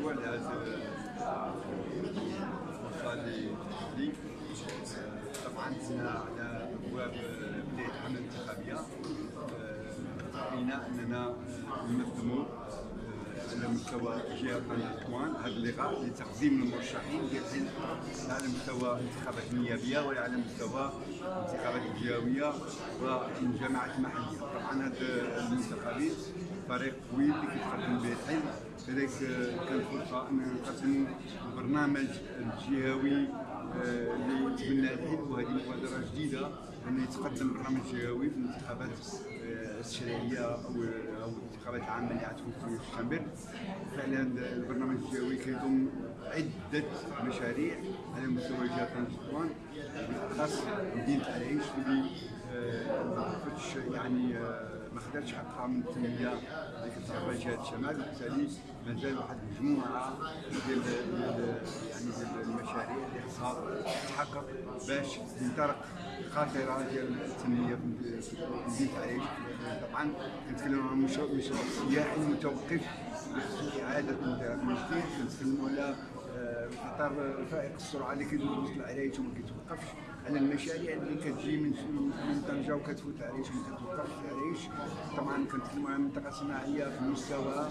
مشروع لهذا الفرصه اللي لي طبعا على ابواب بدايه الحمله الانتخابيه راينا اننا ننظموا على مستوى جهه قناه طوان هذا اللقاء لتقديم المرشحين ديال على مستوى الانتخابات النيابيه ولا على مستوى الانتخابات الجهويه والجماعات المحليه طبعا هذا المنتخبين فريق طويل اللي كيتقدم به الحزب كذلك كانت فرصة اننا نقسموا البرنامج الجهوي اللي تبنى الحزب وهذه مبادرة جديدة انه يتقدم برنامج جهوي في الانتخابات التشريعيه أو أو الانتخابات العامه اللي غتكون في شتنبر فعلا البرنامج الجهوي كيضم عدة مشاريع. على مستوى جهه طنجة بالأخص مدينة العريش اللي فتش يعني ما خداتش حقها من التنمية اللي كتعرفها جهة الشمال وبالتالي مازال واحد المجموعه ديال يعني ديال المشاريع اللي خصها تتحقق باش تنطلق خاطرة ديال التنمية. في مدينه العريش طبعا كنتكلموا عن مشروع سياحي متوقف بخصوص إعادة جديد. كنتكلموا على إطار فائق السرعه اللي كيدوز العرايش وما كيتوقفش. على المشاريع اللي كتجي من من طنجة وكتفوت العريش وما كتوقفش العريش طبعا كنتكلموا على منطقة صناعية في المستوى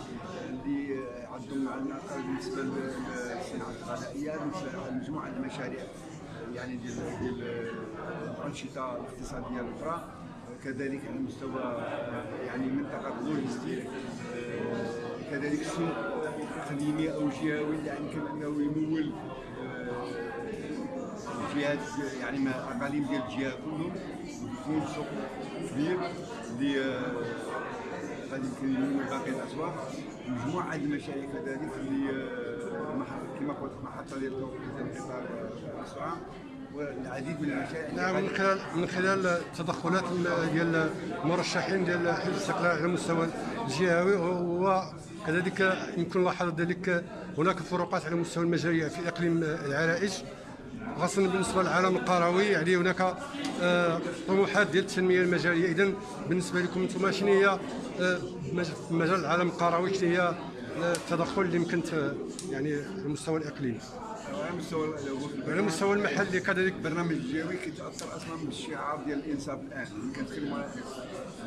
اللي عندهم على بالنسبة للصناعة الغذائية بالنسبة لمجموعه المشاريع يعني ديال الأنشطة الاقتصادية الأخرى. كذلك على مستوى يعني منطقة لوجستيك كذلك سوق اقليمي أو جهوي يمكن أنه يمول الجهات يعني ما أقاليم ديال الجهه كلهم ويكون سوق كبير اللي غادي يمكن يمول باقي الأسواق. مجموعة المشاريع كذلك اللي كما قلت محطة ديال القطار الاسرع والعديد من المشاريع نعم من خلال من خلال التدخلات ديال المرشحين ديال حزب الاستقلال على المستوى الجهوي وكذلك يمكن لاحظ ذلك هناك فروقات على مستوى المجاريع في إقليم العرائش خاصة بالنسبة للعالم القروي. يعني هناك طموحات ديال التنمية المجارية إذا بالنسبة لكم أنتم شنو هي مجال العالم القروي؟ شنو هي التدخل اللي يمكن يعني على المستوى الإقليمي؟ على المستوى المحلي كذلك البرنامج الجوي كيتأثر أصلا بالشعار ديال الإنصاف الآن. كنتكلموا على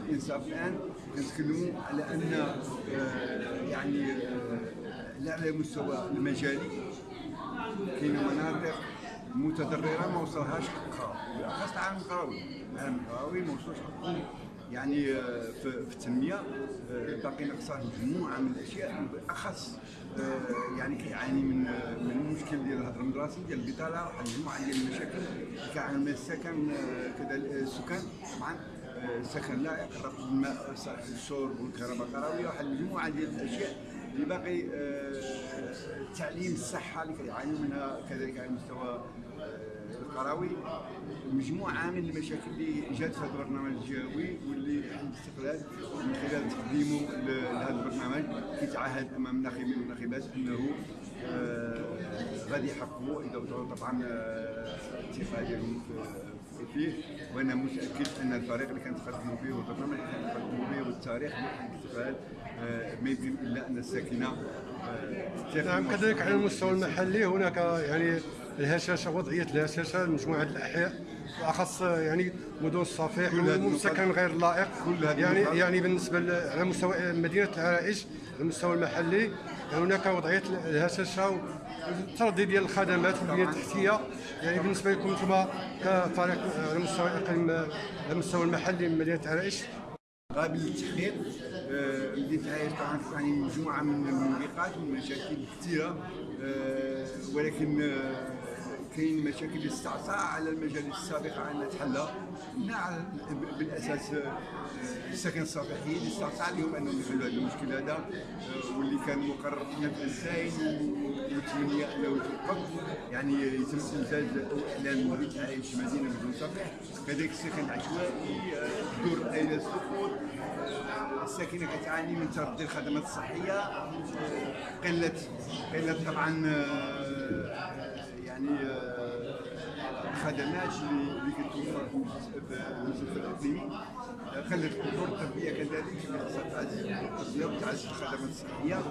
الإنصاف الآن كنتكلموا على أن يعني لا على المستوى المجالي. كاين مناطق متضررة ما وصلهاش حقها بالأخص العالم القروي. العالم القروي ما وصلش حقهم. يعني في, في التنميه باقي ناقصه مجموعه من الأشياء بالأخص يعني كيعاني من من المشكل ديال الهدر المدرسي ديال البطالة واحد المجموعه ديال المشاكل كيعاني من السكن كذا السكان طبعا سكن لائق الماء الشرب والكهرباء القرويه واحد المجموعه ديال الأشياء. اللي باقي التعليم الصحة اللي كيعانيو منها كذلك على المستوى القروي. مجموعة من المشاكل اللي جات في هذا البرنامج الجهوي واللي الاستقلال من خلال تقديمه لهذا البرنامج كيتعهد أمام الناخبين والناخبات أنه غادي يحققوا إذا طبعا الثقه ديالهم فيه. وأنا متأكد أن الفريق اللي كنتقدموا به والبرنامج اللي كنتقدموا به والتاريخ ديال الاستقلال ما يمكن الا إن الساكنة نعم كذلك على المستوى المحلي هناك يعني الهشاشة وضعية الهشاشة لمجموعه الأحياء بالاخص يعني مدن الصفيح والسكن غير لائق. يعني يعني بالنسبة على مستوى مدينة العرائش على المستوى المحلي هناك وضعية الهشاشة والتردي ديال الخدمات والبنيه التحتيه يعني بالنسبة لكم أنتم كفريق على مستوى الاقليم على المستوى المحلي من مدينة العرائش قابل للتحقيق مدينه العرائش طبعا يعني مجموعه من الموبقات والمشاكل كثيرة ولكن كاين مشاكل استعصى على المجالس السابقه انها تحل منها بالأساس السكن الصفيحي اللي استعصى عليهم أنهم يحلوا هذا المشكل هذا واللي كان مقرر في الزاين والتمنيه أنه يتوقف. يعني يتم انجاز أو اعلان مدينه العرائش مدينه بدون صفيح كذلك السكن العشوائي دور اين السقوط. الساكنة كتعاني من تردي الخدمات الصحية. قلة قلة طبعا يعني الخدمات اللي كتوفر في الاقليمي خلت الدور التربيه كذلك خاصها تعزز التربيه وتعزز الخدمات الصحية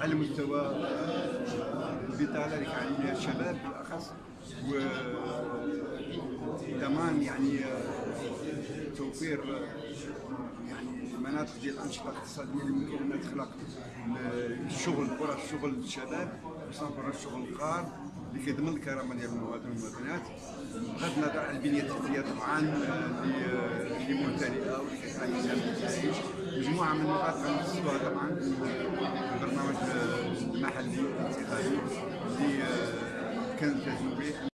على مستوى آه، البطالة اللي كان عليها الشباب بالأخص و ضمان يعني آه، توفير آه، يعني مناطق ديال الأنشطة الاقتصادية اللي ممكن أنها تخلق الشغل فرص شغل للشباب. خصوصا فرص شغل القار اللي كيضمن الكرامة ديال المواطن والمواطنات. بغض النظر عن البنيه التحتيه طبعا اللي اللي ممتلئه واللي كتعاني منها الجزائر مجموعة من النقاط غنخصصوها طبعا في البرنامج المحلي الانتقالي اللي آه، كنلتزموا به